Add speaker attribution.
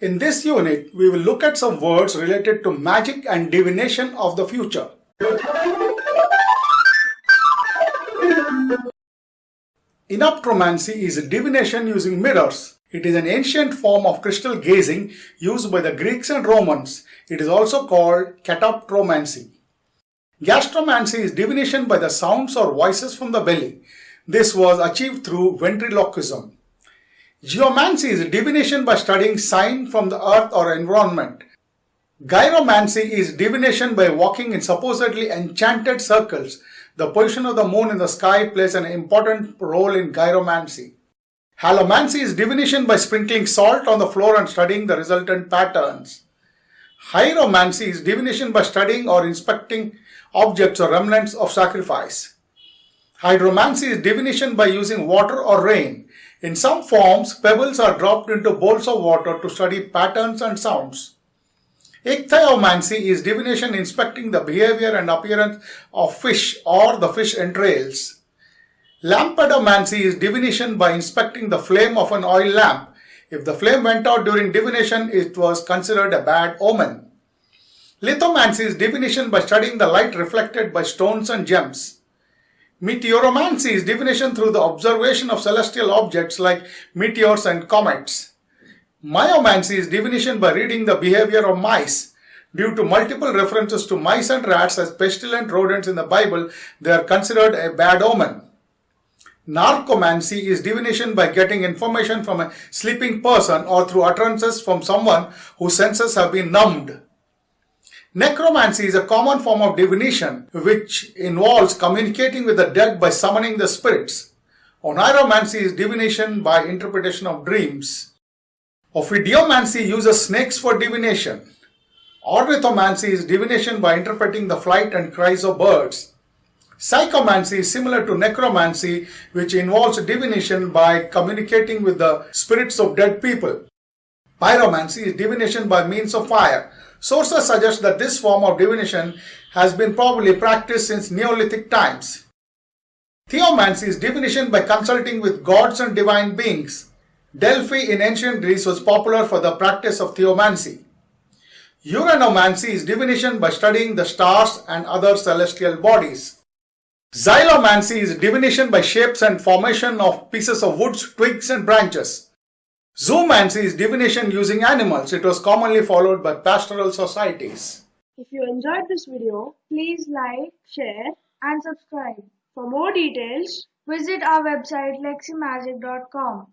Speaker 1: In this unit, we will look at some words related to magic and divination of the future. Enoptromancy is a divination using mirrors. It is an ancient form of crystal gazing used by the Greeks and Romans. It is also called katoptromancy. Gastromancy is divination by the sounds or voices from the belly. This was achieved through ventriloquism. Geomancy is divination by studying sign from the earth or environment. Gyromancy is divination by walking in supposedly enchanted circles. The position of the moon in the sky plays an important role in gyromancy. Halomancy is divination by sprinkling salt on the floor and studying the resultant patterns. Hieromancy is divination by studying or inspecting objects or remnants of sacrifice. Hydromancy is divination by using water or rain. In some forms, pebbles are dropped into bowls of water to study patterns and sounds. Ichthyomancy is divination inspecting the behavior and appearance of fish or the fish entrails. Lampadomancy is divination by inspecting the flame of an oil lamp. If the flame went out during divination, it was considered a bad omen. Lithomancy is divination by studying the light reflected by stones and gems. Meteoromancy is divination through the observation of celestial objects like meteors and comets. Myomancy is divination by reading the behavior of mice. Due to multiple references to mice and rats as pestilent rodents in the Bible, they are considered a bad omen. Narcomancy is divination by getting information from a sleeping person or through utterances from someone whose senses have been numbed. Necromancy is a common form of divination which involves communicating with the dead by summoning the spirits. Oniromancy is divination by interpretation of dreams. Ophidiomancy uses snakes for divination. Ornithomancy is divination by interpreting the flight and cries of birds. Psychomancy is similar to necromancy, which involves divination by communicating with the spirits of dead people. Pyromancy is divination by means of fire. Sources suggest that this form of divination has been probably practiced since Neolithic times. Theomancy is divination by consulting with gods and divine beings. Delphi in ancient Greece was popular for the practice of theomancy. Uranomancy is divination by studying the stars and other celestial bodies. Xylomancy is divination by shapes and formation of pieces of woods, twigs and branches. Zoomancy is divination using animals. It was commonly followed by pastoral societies.
Speaker 2: If you enjoyed this video, please like, share and subscribe. For more details, visit our website leximagic.com.